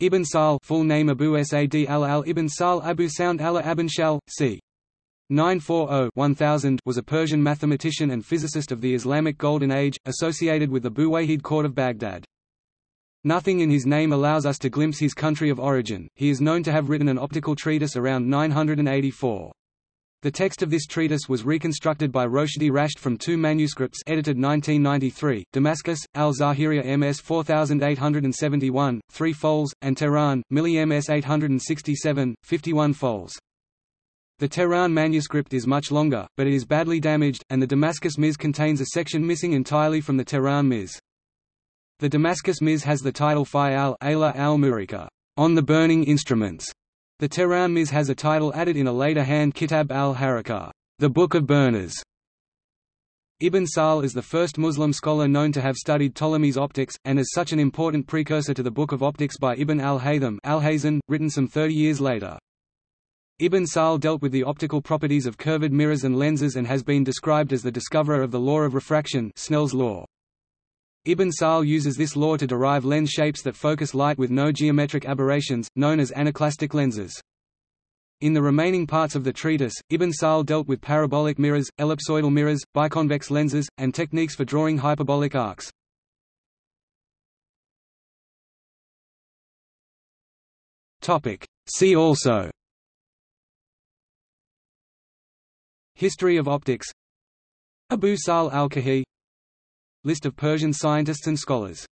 Ibn Sahl full name Abu Sad al-Al Ibn Sahl Abu Sound Allah Abin Shal, c. 940-1000 was a Persian mathematician and physicist of the Islamic Golden Age, associated with the Buwayhid court of Baghdad. Nothing in his name allows us to glimpse his country of origin, he is known to have written an optical treatise around 984. The text of this treatise was reconstructed by Roshdi Rashed from two manuscripts edited 1993, Damascus, Al-Zahiriya MS 4871, 3 fols, and Tehran, Milli MS 867, 51 fols. The Tehran manuscript is much longer, but it is badly damaged, and the Damascus Miz contains a section missing entirely from the Tehran Miz. The Damascus Miz has the title Fi al-Ayla al-Murika, on the burning instruments, the Tehran has a title added in a later hand Kitab al-Harakah, the Book of Burners. Ibn Sahl is the first Muslim scholar known to have studied Ptolemy's optics, and is such an important precursor to the Book of Optics by Ibn al-Haytham al written some 30 years later. Ibn Sahl dealt with the optical properties of curved mirrors and lenses and has been described as the discoverer of the law of refraction Snell's law. Ibn Sahl uses this law to derive lens shapes that focus light with no geometric aberrations, known as anaclastic lenses. In the remaining parts of the treatise, Ibn Sahl dealt with parabolic mirrors, ellipsoidal mirrors, biconvex lenses, and techniques for drawing hyperbolic arcs. See also History of optics Abu Sahl al-Kuhi List of Persian scientists and scholars